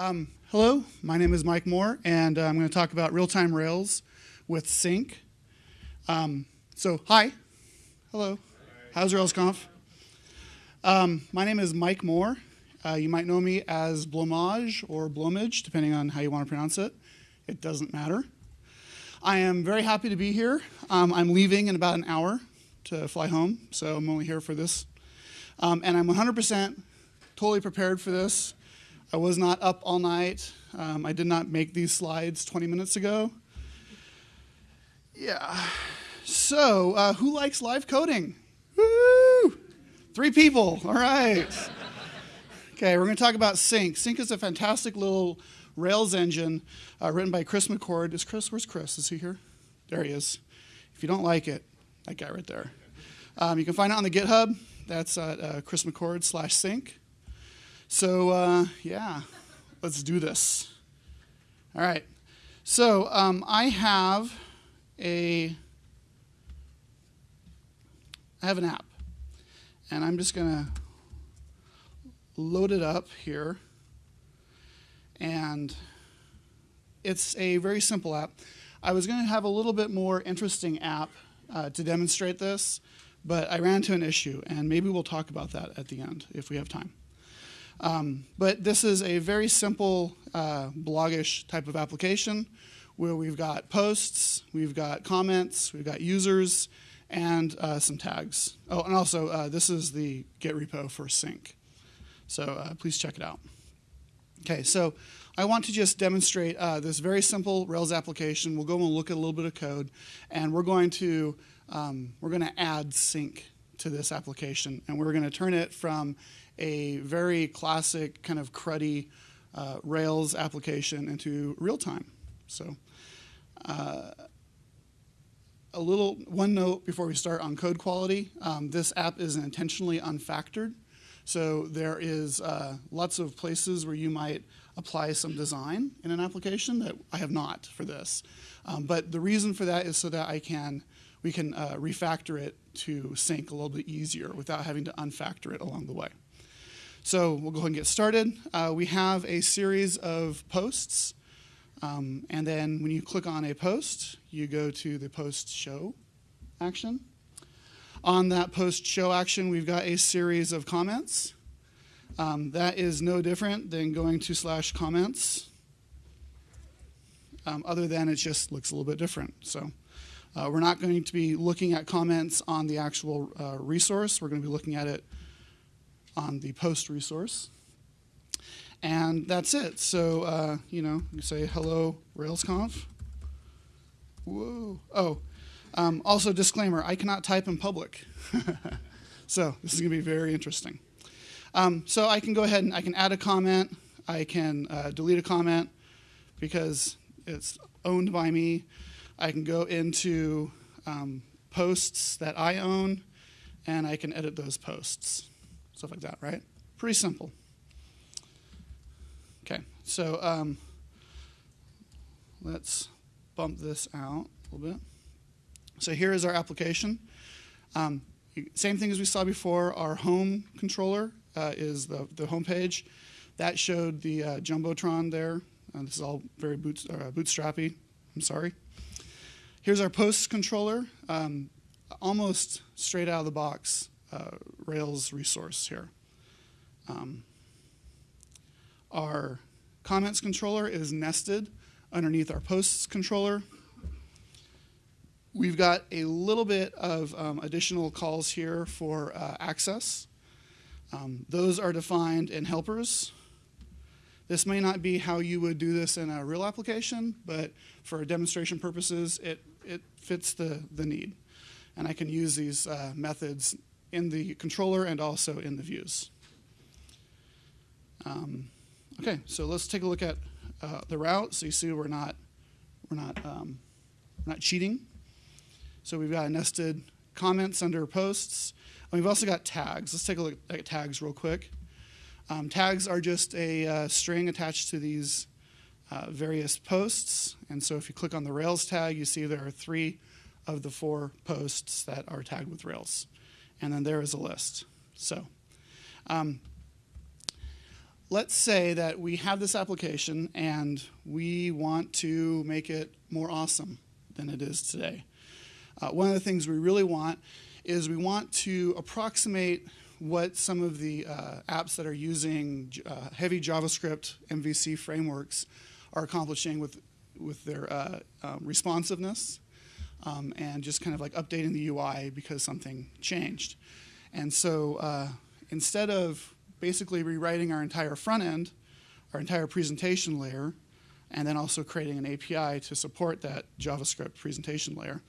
Um, hello, my name is Mike Moore, and uh, I'm going to talk about real-time Rails with Sync. Um, so, hi. Hello. How's RailsConf? Um, my name is Mike Moore. Uh, you might know me as blowmage or blowmage, depending on how you want to pronounce it. It doesn't matter. I am very happy to be here. Um, I'm leaving in about an hour to fly home, so I'm only here for this. Um, and I'm 100% totally prepared for this. I was not up all night. Um, I did not make these slides 20 minutes ago. Yeah. So, uh, who likes live coding? Woo! Three people. All right. Okay, we're going to talk about Sync. Sync is a fantastic little Rails engine uh, written by Chris McCord. Is Chris? Where's Chris? Is he here? There he is. If you don't like it, that guy right there. Um, you can find it on the GitHub. That's at uh, Chris McCord slash Sync. So, uh, yeah, let's do this. All right. So, um, I have a I have an app, and I'm just going to load it up here. And it's a very simple app. I was going to have a little bit more interesting app uh, to demonstrate this, but I ran into an issue, and maybe we'll talk about that at the end if we have time. Um, but this is a very simple uh, blogish type of application where we've got posts, we've got comments, we've got users, and uh, some tags. Oh, and also uh, this is the Git repo for sync. So uh, please check it out. Okay, so I want to just demonstrate uh, this very simple Rails application. We'll go and look at a little bit of code, and we're going to um, we're going to add sync to this application, and we're going to turn it from a very classic kind of cruddy uh, Rails application into real time. So uh, a little one note before we start on code quality. Um, this app is intentionally unfactored. So there is uh, lots of places where you might apply some design in an application that I have not for this. Um, but the reason for that is so that I can we can uh, refactor it to sync a little bit easier without having to unfactor it along the way. So we'll go ahead and get started. Uh, we have a series of posts. Um, and then when you click on a post, you go to the post show action. On that post show action, we've got a series of comments. Um, that is no different than going to slash comments, um, other than it just looks a little bit different. So uh, we're not going to be looking at comments on the actual uh, resource. We're going to be looking at it on the post resource. And that's it. So, uh, you know, you say hello, RailsConf. Whoa. Oh, um, also, disclaimer I cannot type in public. so, this is going to be very interesting. Um, so, I can go ahead and I can add a comment, I can uh, delete a comment because it's owned by me. I can go into um, posts that I own and I can edit those posts stuff like that, right? Pretty simple. Okay, so um, let's bump this out a little bit. So here is our application. Um, same thing as we saw before, our home controller uh, is the, the home page. That showed the uh, Jumbotron there. Uh, this is all very boot, uh, bootstrappy. I'm sorry. Here's our posts controller. Um, almost straight out of the box uh, Rails resource here. Um, our comments controller is nested underneath our posts controller. We've got a little bit of um, additional calls here for uh, access. Um, those are defined in helpers. This may not be how you would do this in a real application, but for demonstration purposes, it, it fits the, the need. And I can use these uh, methods in the controller and also in the views. Um, okay, so let's take a look at uh, the route. So you see we're not we're not um, we're not cheating. So we've got nested comments under posts. And we've also got tags. Let's take a look at tags real quick. Um, tags are just a uh, string attached to these uh, various posts. And so if you click on the Rails tag, you see there are three of the four posts that are tagged with Rails and then there is a list. So, um, let's say that we have this application and we want to make it more awesome than it is today. Uh, one of the things we really want is we want to approximate what some of the uh, apps that are using uh, heavy JavaScript MVC frameworks are accomplishing with, with their uh, um, responsiveness um, and just kind of like updating the UI because something changed. And so uh, instead of basically rewriting our entire front end, our entire presentation layer, and then also creating an API to support that JavaScript presentation layer,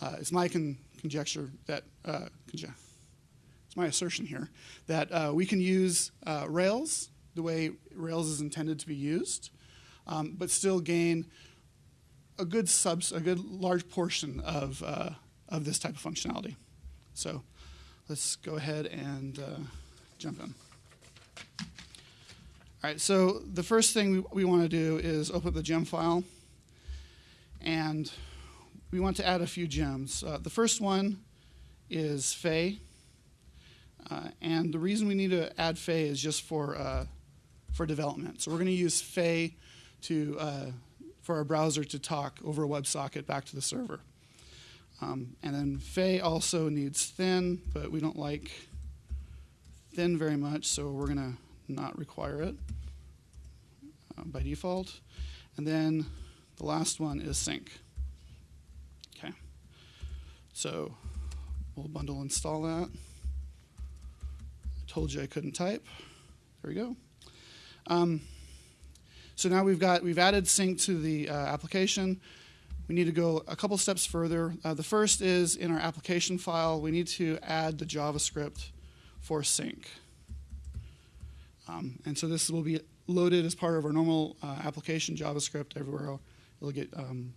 uh, it's my con conjecture that, uh, conje it's my assertion here, that uh, we can use uh, Rails the way Rails is intended to be used, um, but still gain a good subs, a good large portion of, uh, of this type of functionality. So let's go ahead and uh, jump in. All right, so the first thing we, we want to do is open up the Gemfile. And we want to add a few gems. Uh, the first one is Faye. Uh, and the reason we need to add Faye is just for, uh, for development. So we're going to use Faye to, uh, for our browser to talk over a WebSocket back to the server. Um, and then Faye also needs thin, but we don't like thin very much, so we're going to not require it uh, by default. And then the last one is sync. Okay. So we'll bundle install that. I told you I couldn't type. There we go. Um, so now we've got we've added sync to the uh, application. We need to go a couple steps further. Uh, the first is in our application file, we need to add the JavaScript for sync. Um, and so this will be loaded as part of our normal uh, application JavaScript everywhere. It'll get um,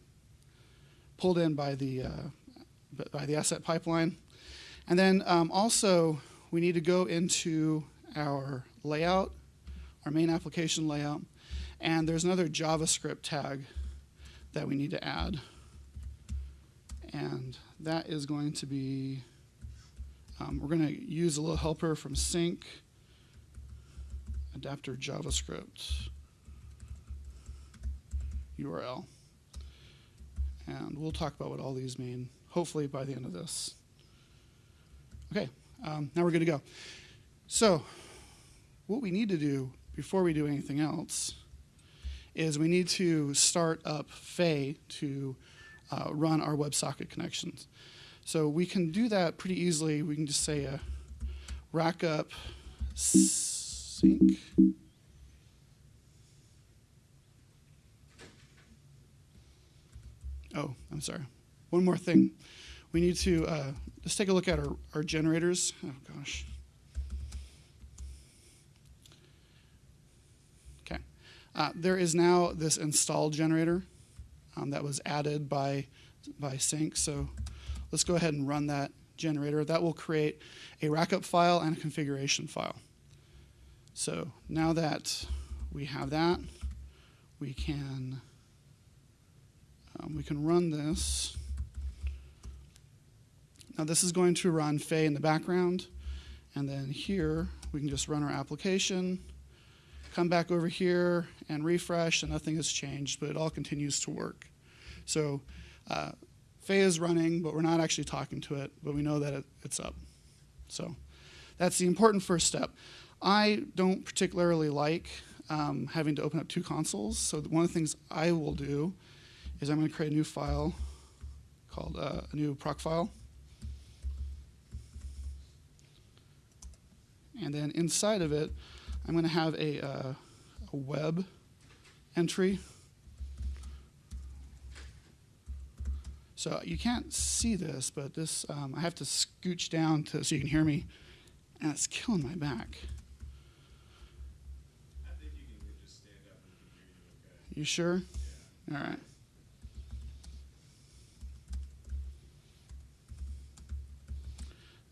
pulled in by the, uh, by the asset pipeline. And then um, also, we need to go into our layout, our main application layout, and there's another JavaScript tag that we need to add. And that is going to be, um, we're going to use a little helper from sync adapter JavaScript URL. And we'll talk about what all these mean, hopefully by the end of this. Okay, um, now we're good to go. So, what we need to do before we do anything else is we need to start up Faye to uh, run our WebSocket connections. So we can do that pretty easily. We can just say a rack up sync. Oh, I'm sorry. One more thing. We need to uh, just take a look at our, our generators. Oh, gosh. Okay. Uh, there is now this install generator um, that was added by, by Sync. So let's go ahead and run that generator. That will create a rackup file and a configuration file. So now that we have that, we can um, we can run this. Now this is going to run Faye in the background, and then here we can just run our application, come back over here and refresh, and nothing has changed, but it all continues to work. So uh, Faye is running, but we're not actually talking to it, but we know that it, it's up. So that's the important first step. I don't particularly like um, having to open up two consoles. So one of the things I will do is I'm going to create a new file called uh, a new Procfile. And then inside of it, I'm going to have a, uh, a web entry. So you can't see this, but this um, I have to scooch down to so you can hear me, and it's killing my back. You sure? Yeah. All right.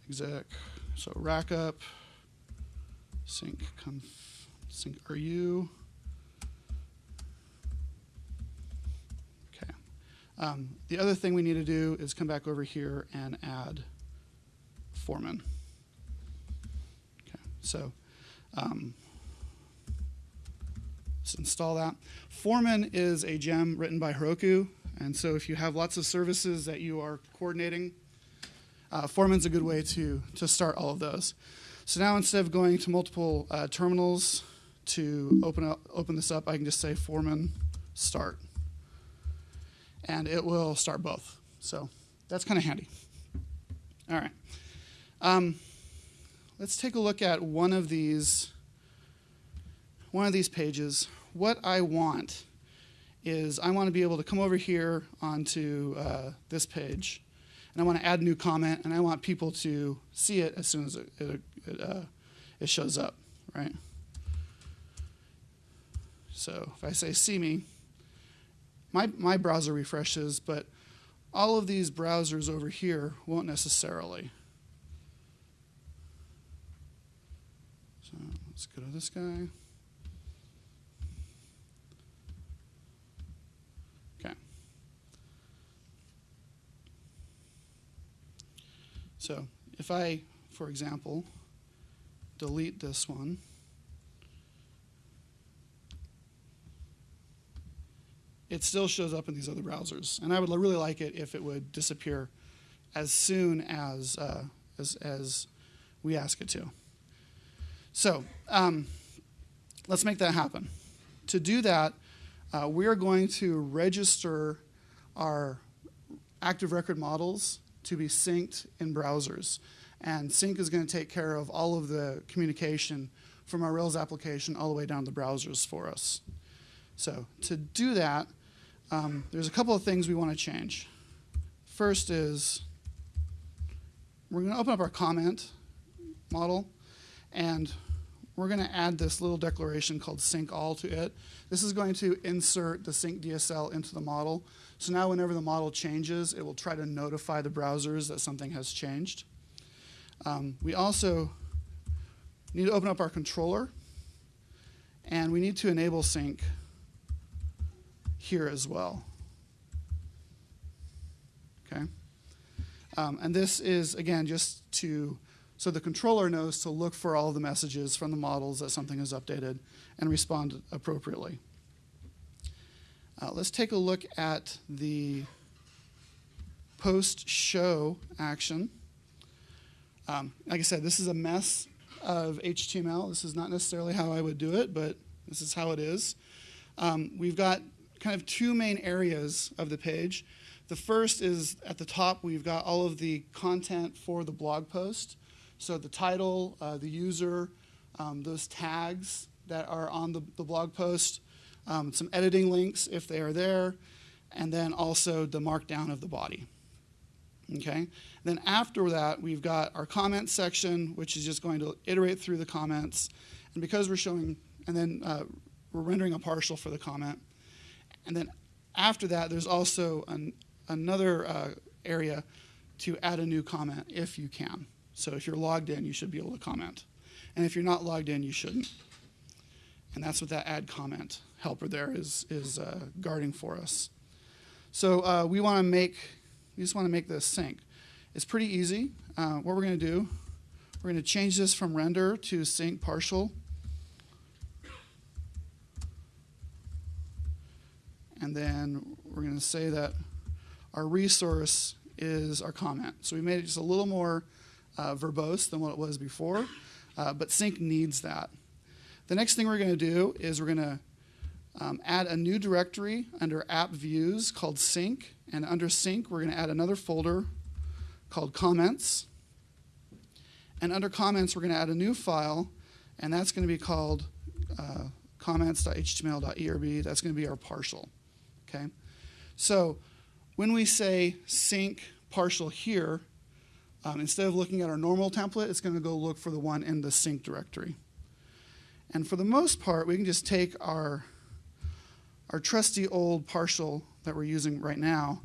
Exec. So rack up, sync conf, sync RU. Okay. Um, the other thing we need to do is come back over here and add foreman. Okay. So um, install that. Foreman is a gem written by Heroku, and so if you have lots of services that you are coordinating, uh, Foreman's a good way to, to start all of those. So now instead of going to multiple uh, terminals to open, up, open this up, I can just say Foreman start. And it will start both. So that's kind of handy. All right. Um, let's take a look at one of these one of these pages. What I want is I want to be able to come over here onto uh, this page, and I want to add a new comment, and I want people to see it as soon as it, it, uh, it shows up, right? So if I say see me, my, my browser refreshes, but all of these browsers over here won't necessarily. So let's go to this guy. So if I, for example, delete this one, it still shows up in these other browsers. And I would really like it if it would disappear as soon as, uh, as, as we ask it to. So um, let's make that happen. To do that, uh, we are going to register our active record models to be synced in browsers. And sync is going to take care of all of the communication from our Rails application all the way down to the browsers for us. So to do that, um, there's a couple of things we want to change. First is we're going to open up our comment model, and we're going to add this little declaration called sync all to it. This is going to insert the sync DSL into the model. So now whenever the model changes, it will try to notify the browsers that something has changed. Um, we also need to open up our controller, and we need to enable sync here as well. Okay? Um, and this is, again, just to, so the controller knows to look for all the messages from the models that something is updated and respond appropriately. Uh, let's take a look at the post show action. Um, like I said, this is a mess of HTML. This is not necessarily how I would do it, but this is how it is. Um, we've got kind of two main areas of the page. The first is at the top, we've got all of the content for the blog post. So the title, uh, the user, um, those tags that are on the, the blog post, um, some editing links if they are there, and then also the markdown of the body. Okay. Then after that, we've got our comments section, which is just going to iterate through the comments, and because we're showing, and then uh, we're rendering a partial for the comment, and then after that, there's also an, another uh, area to add a new comment if you can. So if you're logged in, you should be able to comment. And if you're not logged in, you shouldn't. And that's what that add comment helper there is, is uh, guarding for us. So uh, we want to make, we just want to make this sync. It's pretty easy. Uh, what we're going to do, we're going to change this from render to sync partial. And then we're going to say that our resource is our comment. So we made it just a little more uh, verbose than what it was before, uh, but sync needs that. The next thing we're going to do is we're going to um, add a new directory under app views called sync. And under sync, we're going to add another folder called comments. And under comments, we're going to add a new file, and that's going to be called uh, comments.html.erb. That's going to be our partial. Okay? So when we say sync partial here, um, instead of looking at our normal template, it's going to go look for the one in the sync directory. And for the most part, we can just take our our trusty old partial that we're using right now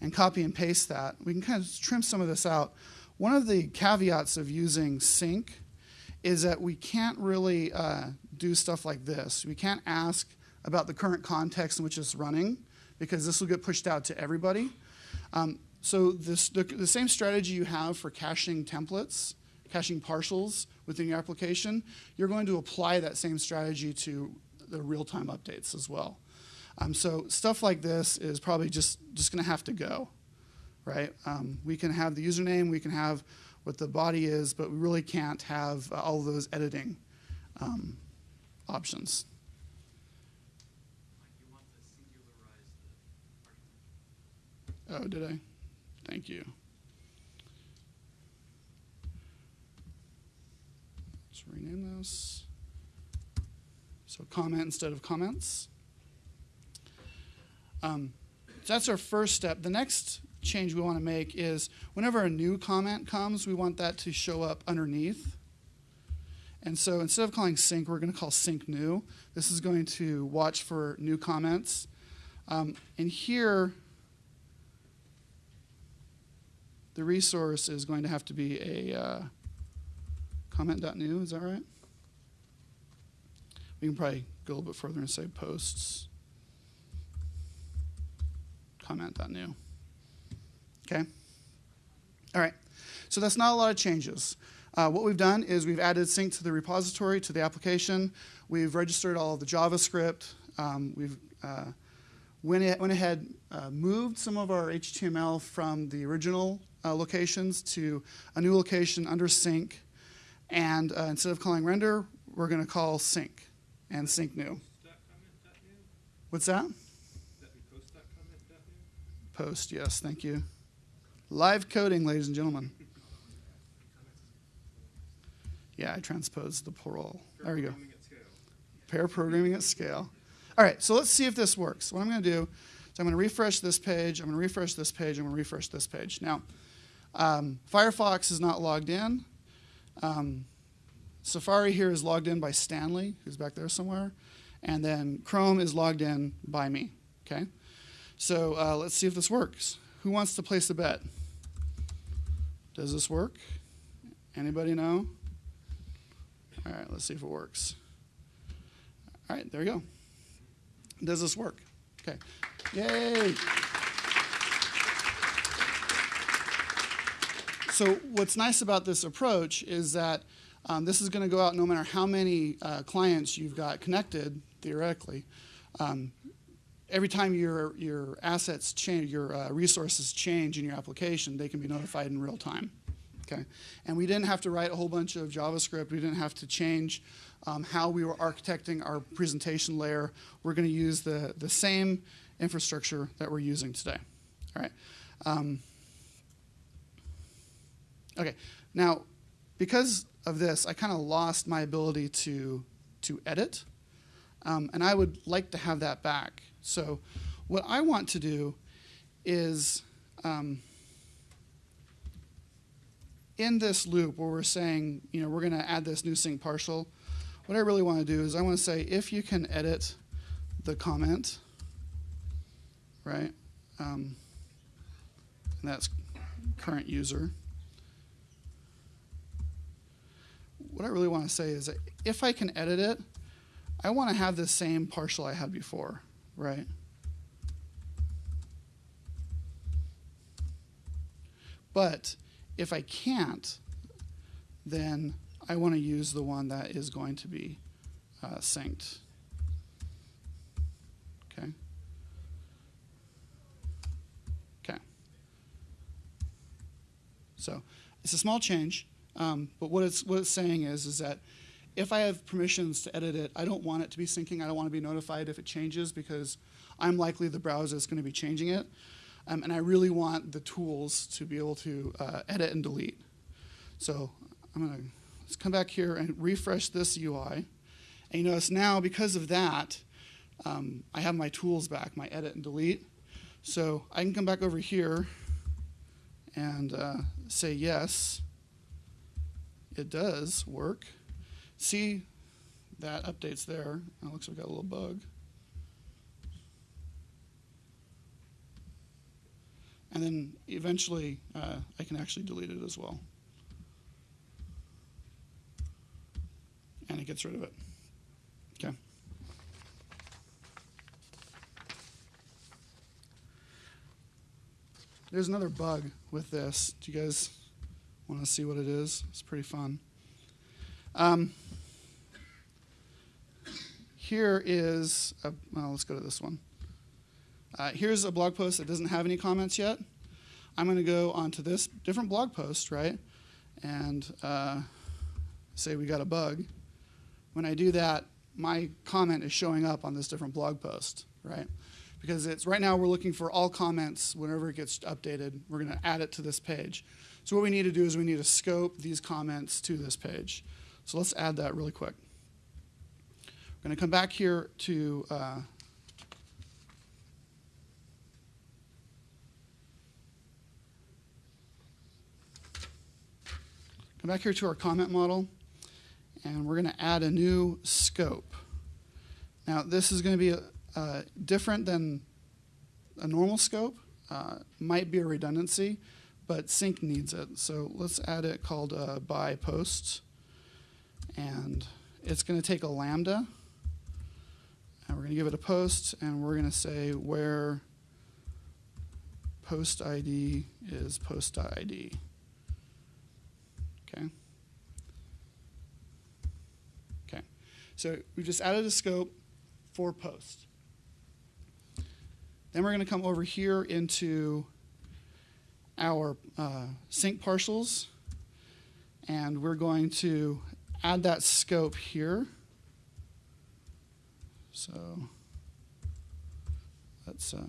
and copy and paste that. We can kind of trim some of this out. One of the caveats of using sync is that we can't really uh, do stuff like this. We can't ask about the current context in which it's running because this will get pushed out to everybody. Um, so this, the, the same strategy you have for caching templates, caching partials within your application, you're going to apply that same strategy to the real-time updates as well. Um, so stuff like this is probably just, just going to have to go, right? Um, we can have the username, we can have what the body is, but we really can't have uh, all those editing um, options. Oh, did I? Thank you. Rename this. So comment instead of comments. Um, so that's our first step. The next change we want to make is whenever a new comment comes, we want that to show up underneath. And so instead of calling sync, we're going to call sync new. This is going to watch for new comments. Um, and here, the resource is going to have to be a uh, comment.new, is that right? We can probably go a little bit further and say posts comment.new. Okay? All right. So that's not a lot of changes. Uh, what we've done is we've added sync to the repository, to the application. We've registered all of the JavaScript. Um, we've uh, went, went ahead, uh, moved some of our HTML from the original uh, locations to a new location under sync. And uh, instead of calling render, we're going to call sync and sync new. What's that? Post, yes, thank you. Live coding, ladies and gentlemen. Yeah, I transposed the parole. There we go. Pair programming at scale. All right, so let's see if this works. What I'm going to do is I'm going to refresh this page, I'm going to refresh this page, I'm going to refresh this page. Now, um, Firefox is not logged in. Um, Safari here is logged in by Stanley, who's back there somewhere. And then Chrome is logged in by me, okay? So uh, let's see if this works. Who wants to place a bet? Does this work? Anybody know? All right, let's see if it works. All right, there we go. Does this work? Okay. Yay! So what's nice about this approach is that um, this is going to go out no matter how many uh, clients you've got connected, theoretically. Um, every time your, your assets change, your uh, resources change in your application, they can be notified in real time. Okay, and we didn't have to write a whole bunch of JavaScript. We didn't have to change um, how we were architecting our presentation layer. We're going to use the the same infrastructure that we're using today. All right. Okay. Now, because of this, I kind of lost my ability to to edit, um, and I would like to have that back. So what I want to do is um, in this loop where we're saying, you know, we're going to add this new sync partial, what I really want to do is I want to say if you can edit the comment, right? Um, and that's current user. What I really want to say is that if I can edit it, I want to have the same partial I had before right? But if I can't, then I want to use the one that is going to be uh, synced. Okay. Okay. So it's a small change, um, but what it's what it's saying is is that if I have permissions to edit it, I don't want it to be syncing. I don't want to be notified if it changes because I'm likely the browser is going to be changing it. Um, and I really want the tools to be able to uh, edit and delete. So I'm going to let's come back here and refresh this UI. And you notice now, because of that, um, I have my tools back, my edit and delete. So I can come back over here and uh, say yes, it does work see that updates there. It looks like we got a little bug. And then eventually uh, I can actually delete it as well. And it gets rid of it. Okay. There's another bug with this. Do you guys want to see what it is? It's pretty fun. Um, here is, a, well, let's go to this one. Uh, here's a blog post that doesn't have any comments yet. I'm going to go onto this different blog post, right? And uh, say we got a bug. When I do that, my comment is showing up on this different blog post, right? Because it's right now we're looking for all comments whenever it gets updated. We're going to add it to this page. So what we need to do is we need to scope these comments to this page. So let's add that really quick. We're going to come back here to uh, come back here to our comment model, and we're going to add a new scope. Now, this is going to be uh, different than a normal scope. Uh, might be a redundancy, but sync needs it. So let's add it called uh, by post. And it's going to take a lambda. And we're going to give it a post, and we're going to say where post ID is post ID. Okay. Okay. So we just added a scope for post. Then we're going to come over here into our uh, sync partials, and we're going to add that scope here. So let's uh,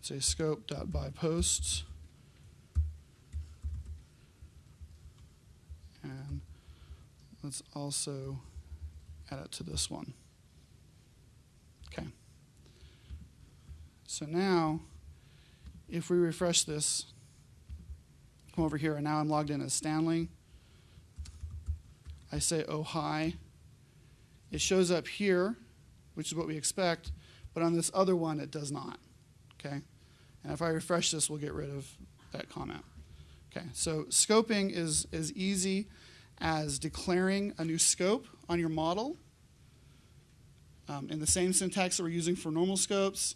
say scope dot by posts. And let's also add it to this one. Okay. So now, if we refresh this, come over here, and now I'm logged in as Stanley. I say, oh, hi. It shows up here, which is what we expect, but on this other one, it does not. Okay? And if I refresh this, we'll get rid of that comment. Okay, so scoping is as easy as declaring a new scope on your model um, in the same syntax that we're using for normal scopes.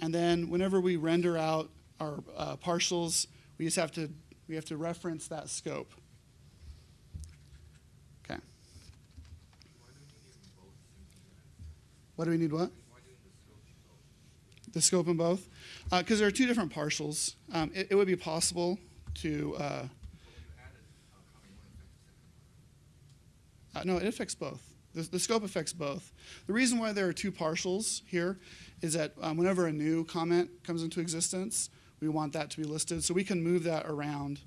And then whenever we render out our uh, partials, we just have to we have to reference that scope. Okay. What do we need? What? The scope in both, because uh, there are two different partials. Um, it, it, would be possible to. Uh, uh, no, it affects both. The, the, scope affects both. The reason why there are two partials here is that um, whenever a new comment comes into existence, we want that to be listed. So we can move that around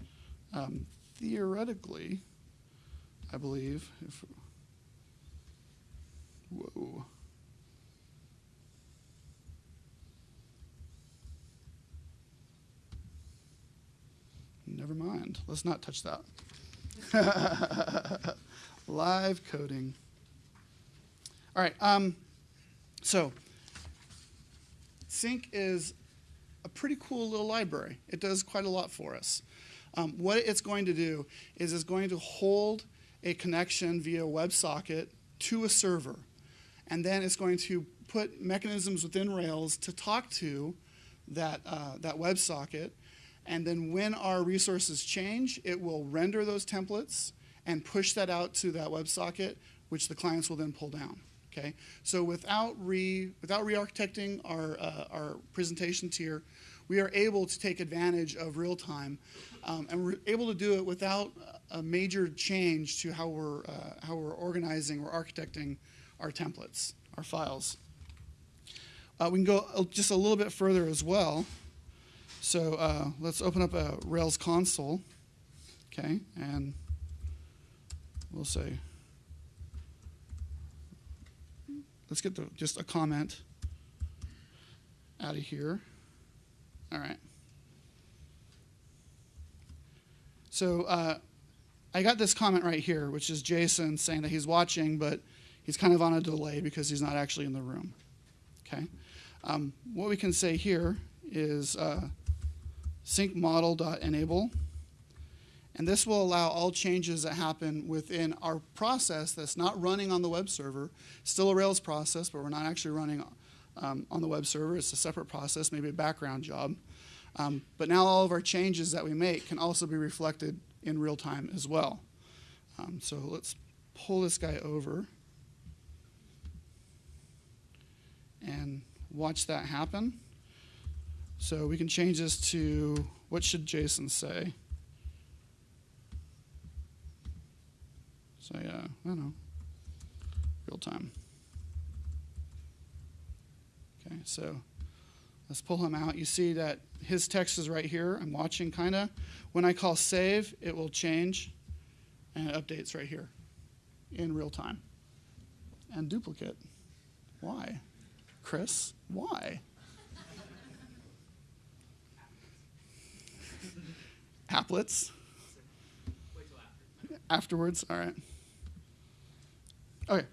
um, theoretically, I believe. If, whoa. Never mind. Let's not touch that. Live coding. All right. Um, so, Sync is a pretty cool little library. It does quite a lot for us. Um, what it's going to do is it's going to hold a connection via WebSocket to a server. And then it's going to put mechanisms within Rails to talk to that, uh, that WebSocket. And then when our resources change, it will render those templates and push that out to that WebSocket, which the clients will then pull down. Okay, so without re without re-architecting our uh, our presentations here, we are able to take advantage of real time, um, and we're able to do it without a major change to how we're uh, how we're organizing or architecting our templates, our files. Uh, we can go just a little bit further as well. So uh, let's open up a Rails console, okay, and we'll say. Let's get the, just a comment out of here. All right. So uh, I got this comment right here, which is Jason saying that he's watching, but he's kind of on a delay because he's not actually in the room. Okay. Um, what we can say here is uh, sync model.enable. And this will allow all changes that happen within our process that's not running on the web server. Still a Rails process, but we're not actually running um, on the web server. It's a separate process, maybe a background job. Um, but now all of our changes that we make can also be reflected in real time as well. Um, so let's pull this guy over and watch that happen. So we can change this to what should Jason say? Say, uh, I don't know, real time. Okay, so let's pull him out. You see that his text is right here. I'm watching kind of. When I call save, it will change and it updates right here in real time. And duplicate. Why? Chris, why? Applets. Afterwards, all right. Okay.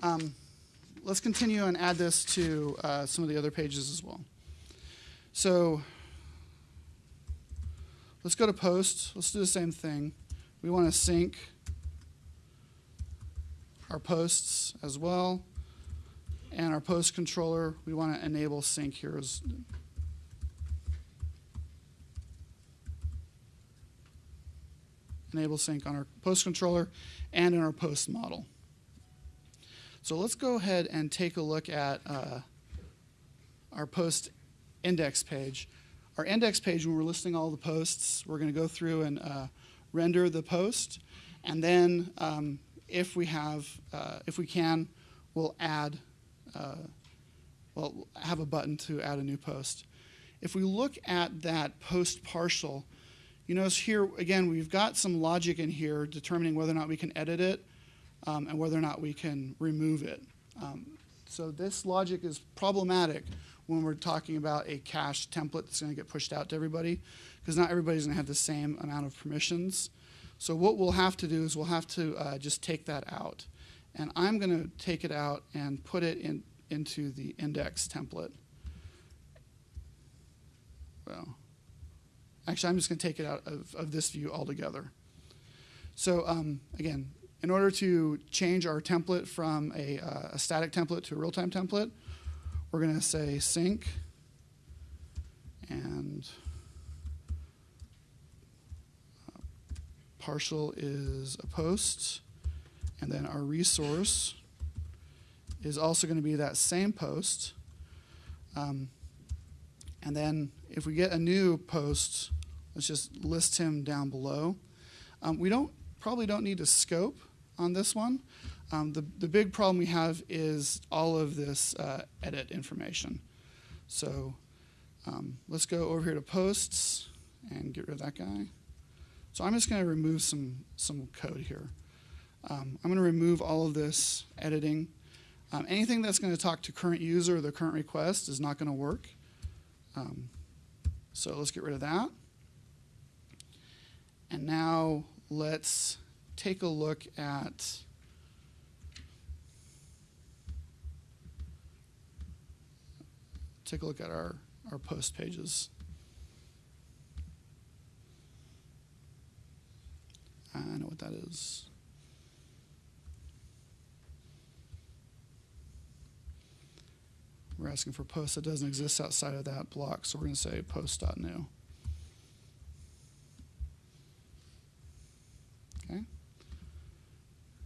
Um, let's continue and add this to uh, some of the other pages as well. So let's go to post. Let's do the same thing. We want to sync our posts as well. And our post controller, we want to enable sync here as enable sync on our post controller and in our post model. So let's go ahead and take a look at uh, our post index page. Our index page, when we're listing all the posts, we're going to go through and uh, render the post, and then um, if we have, uh, if we can, we'll add, uh, well, have a button to add a new post. If we look at that post partial, you notice here, again, we've got some logic in here determining whether or not we can edit it um, and whether or not we can remove it. Um, so this logic is problematic when we're talking about a cached template that's going to get pushed out to everybody because not everybody's going to have the same amount of permissions. So what we'll have to do is we'll have to uh, just take that out. And I'm going to take it out and put it in, into the index template. Well, Actually, I'm just going to take it out of, of this view altogether. So um, again, in order to change our template from a, uh, a static template to a real-time template, we're going to say sync and uh, partial is a post, and then our resource is also going to be that same post. Um, and then if we get a new post, let's just list him down below. Um, we don't probably don't need to scope on this one. Um, the, the big problem we have is all of this uh, edit information. So um, let's go over here to posts and get rid of that guy. So I'm just going to remove some, some code here. Um, I'm going to remove all of this editing. Um, anything that's going to talk to current user or the current request is not going to work. So let's get rid of that. And now let's take a look at take a look at our, our post pages. I know what that is. We're asking for post that doesn't exist outside of that block, so we're going to say post.new. Okay.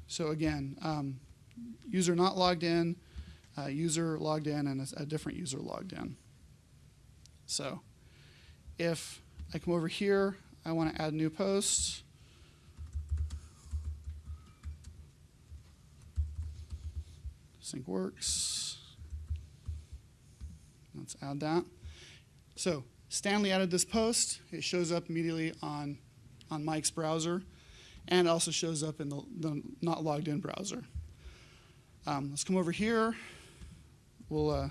So again, um, user not logged in, uh, user logged in, and a, a different user logged in. So if I come over here, I want to add new post. Sync works. Let's add that. So Stanley added this post. It shows up immediately on, on Mike's browser and also shows up in the, the not logged in browser. Um, let's come over here. We'll, uh,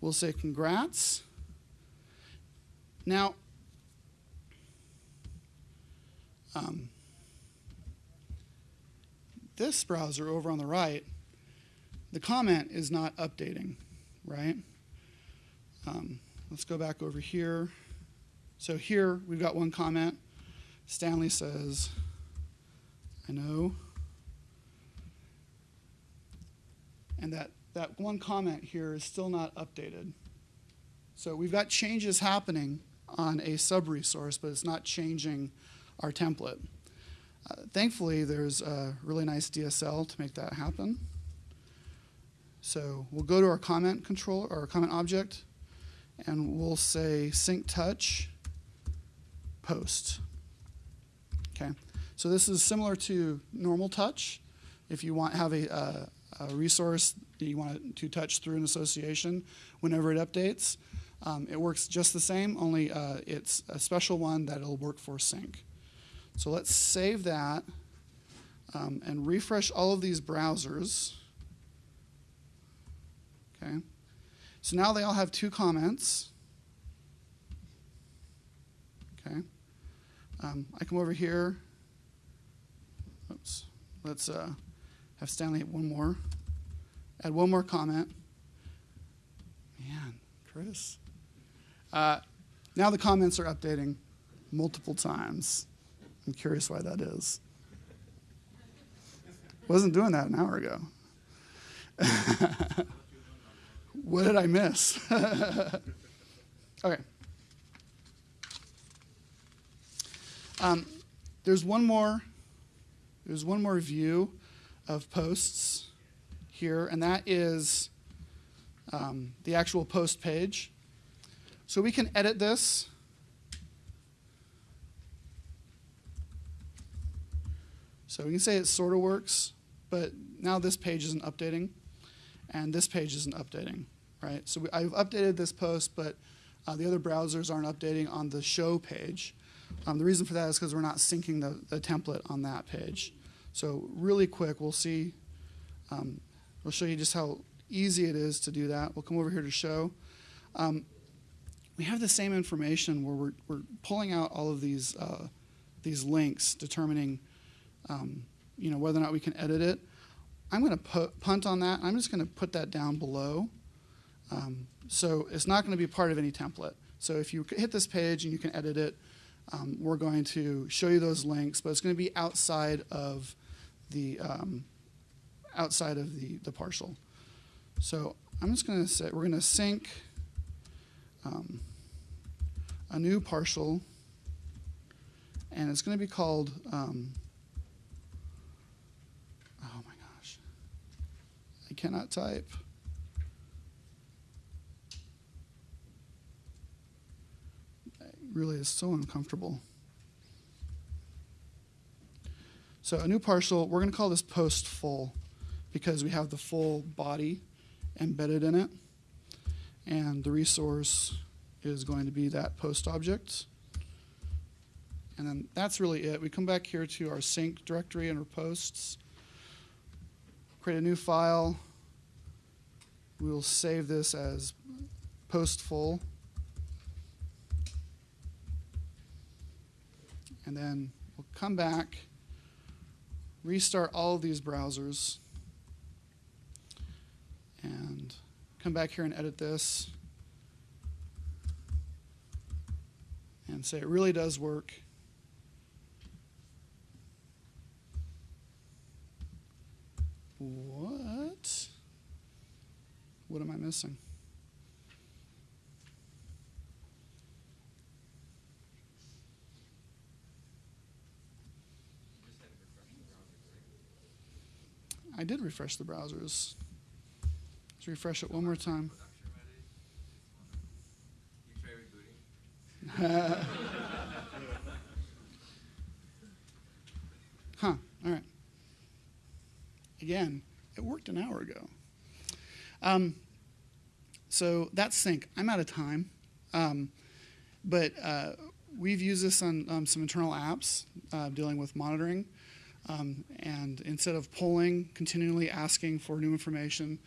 we'll say congrats. Now, um, this browser over on the right, the comment is not updating, right? Um, let's go back over here. So here we've got one comment. Stanley says, I know. And that, that one comment here is still not updated. So we've got changes happening on a sub-resource, but it's not changing our template. Uh, thankfully, there's a really nice DSL to make that happen. So we'll go to our comment control or our comment object, and we'll say sync touch post. Okay, so this is similar to normal touch. If you want have a, a resource that you want to touch through an association whenever it updates, um, it works just the same, only uh, it's a special one that it'll work for sync. So let's save that um, and refresh all of these browsers. Okay. So now they all have two comments. Okay. Um, I come over here. Oops. Let's uh, have Stanley hit one more. Add one more comment. Man, Chris. Uh, now the comments are updating multiple times. I'm curious why that is. Wasn't doing that an hour ago. what did I miss? okay. Um, there's one more. There's one more view of posts here, and that is um, the actual post page. So we can edit this. So we can say it sort of works, but now this page isn't updating, and this page isn't updating, right? So we, I've updated this post, but uh, the other browsers aren't updating on the show page. Um, the reason for that is because we're not syncing the, the template on that page. So really quick, we'll see, um, we'll show you just how easy it is to do that. We'll come over here to show. Um, we have the same information where we're, we're pulling out all of these, uh, these links, determining um, you know, whether or not we can edit it. I'm going to punt on that. I'm just going to put that down below. Um, so it's not going to be part of any template. So if you hit this page and you can edit it, um, we're going to show you those links, but it's going to be outside of the um, outside of the, the partial. So I'm just going to say we're going to sync um, a new partial, and it's going to be called um, oh my gosh. I cannot type. Really is so uncomfortable. So a new partial, we're going to call this post full because we have the full body embedded in it. And the resource is going to be that post object. And then that's really it. We come back here to our sync directory and our posts create a new file. We will save this as post full. And then we'll come back, restart all of these browsers, and come back here and edit this. And say it really does work. What? What am I missing? I did refresh the browsers. Let's refresh it one more time. huh. All right. Again, it worked an hour ago. Um, so that's sync. I'm out of time. Um, but uh, we've used this on um, some internal apps uh, dealing with monitoring. Um, and instead of polling, continually asking for new information,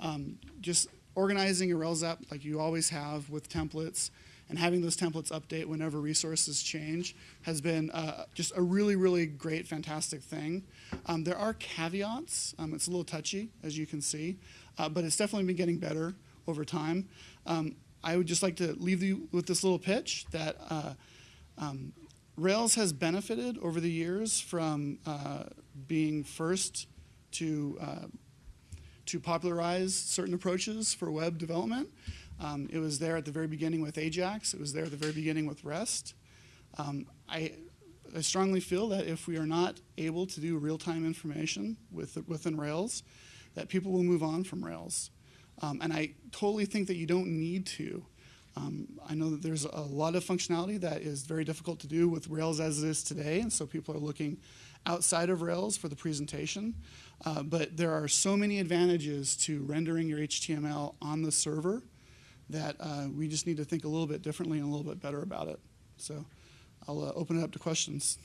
um, just organizing your Rails app like you always have with templates and having those templates update whenever resources change has been uh, just a really, really great, fantastic thing. Um, there are caveats. Um, it's a little touchy, as you can see, uh, but it's definitely been getting better over time. Um, I would just like to leave you with this little pitch that uh, um, Rails has benefited over the years from uh, being first to uh, to popularize certain approaches for web development. Um, it was there at the very beginning with Ajax. It was there at the very beginning with REST. Um, I, I strongly feel that if we are not able to do real-time information with, within Rails, that people will move on from Rails. Um, and I totally think that you don't need to. Um, I know that there's a lot of functionality that is very difficult to do with Rails as it is today, and so people are looking outside of Rails for the presentation. Uh, but there are so many advantages to rendering your HTML on the server that uh, we just need to think a little bit differently and a little bit better about it. So I'll uh, open it up to questions.